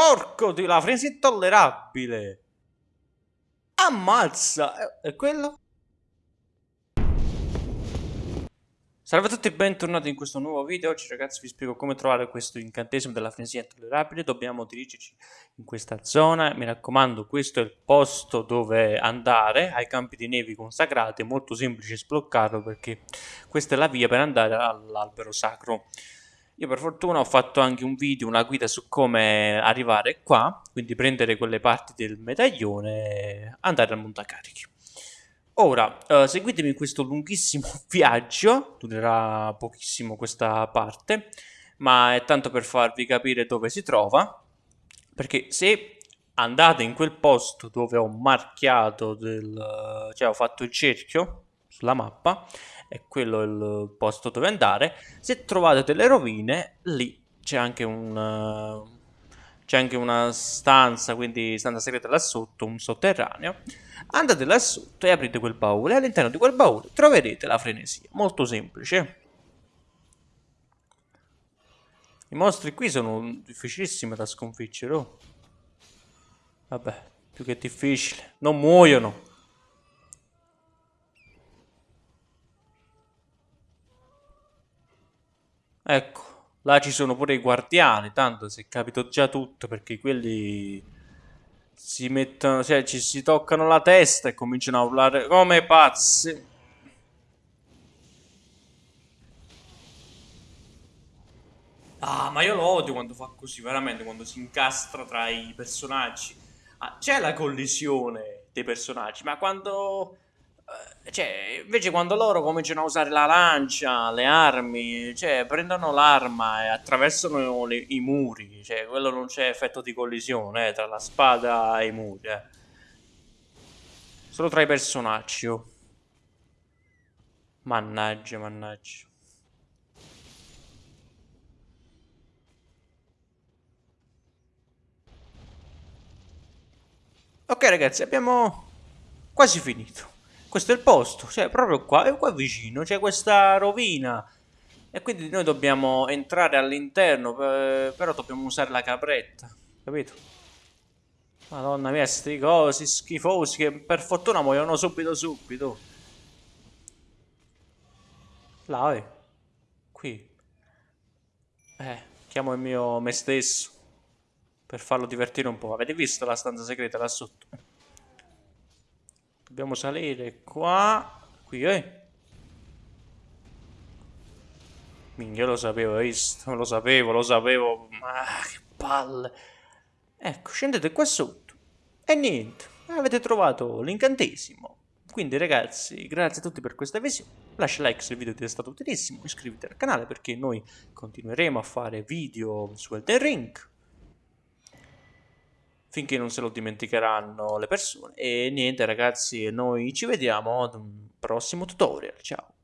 Porco di la fresa intollerabile! Ammazza! E quello? Salve a tutti e bentornati in questo nuovo video. Oggi ragazzi vi spiego come trovare questo incantesimo della frenesia intollerabile. Dobbiamo dirigerci in questa zona. Mi raccomando, questo è il posto dove andare ai campi di nevi consacrati. È molto semplice sbloccarlo perché questa è la via per andare all'albero sacro. Io per fortuna ho fatto anche un video, una guida su come arrivare qua, quindi prendere quelle parti del medaglione e andare al montacarichi. Ora, uh, seguitemi questo lunghissimo viaggio, durerà pochissimo questa parte, ma è tanto per farvi capire dove si trova, perché se andate in quel posto dove ho marchiato, del, cioè ho fatto il cerchio sulla mappa, è quello il posto dove andare, se trovate delle rovine, lì c'è anche un... C'è anche una stanza, quindi stanza segreta là sotto, un sotterraneo. Andate là sotto e aprite quel baule. All'interno di quel baule troverete la frenesia. Molto semplice. I mostri qui sono difficilissimi da sconfiggere. Oh. Vabbè, più che difficile. Non muoiono. Ecco. Là ci sono pure i guardiani, tanto si è capito già tutto perché quelli si mettono, cioè ci si toccano la testa e cominciano a urlare come pazzi. Ah, ma io lo odio quando fa così, veramente, quando si incastra tra i personaggi. Ah, c'è la collisione dei personaggi, ma quando cioè, invece quando loro cominciano a usare la lancia, le armi, cioè, prendono l'arma e attraversano le, i muri, cioè, quello non c'è effetto di collisione eh, tra la spada e i muri, eh. Solo tra i personaggi, oh. Mannaggia, mannaggia. Ok ragazzi, abbiamo quasi finito questo è il posto, cioè proprio qua, è qua vicino, c'è questa rovina. E quindi noi dobbiamo entrare all'interno, però dobbiamo usare la capretta, capito? Madonna mia, sti cosi schifosi che per fortuna muoiono subito subito. Là, eh. Qui. Eh, chiamo il mio me stesso. Per farlo divertire un po'. Avete visto la stanza segreta là sotto? Dobbiamo salire qua. Qui, eh. Minchia, lo sapevo, visto? Lo sapevo, lo sapevo. Ma che palle. Ecco, scendete qua sotto. E niente, avete trovato l'incantesimo. Quindi ragazzi, grazie a tutti per questa visione. Lascia like se il video ti è stato utilissimo, iscriviti al canale perché noi continueremo a fare video su Elden Ring finché non se lo dimenticheranno le persone. E niente ragazzi, noi ci vediamo ad un prossimo tutorial. Ciao!